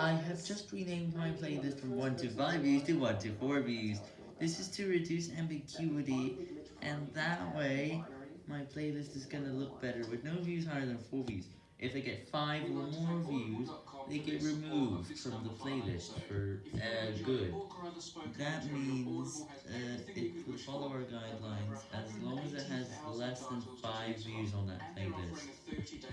I have just renamed my playlist from 1 to 5 views to 1 to 4 views. This is to reduce ambiguity, and that way, my playlist is gonna look better with no views higher than 4 views. If I get 5 or more views, they get removed from the playlist for uh, good. That means uh, it will follow our guidelines as long as it has less than 5 views on that playlist.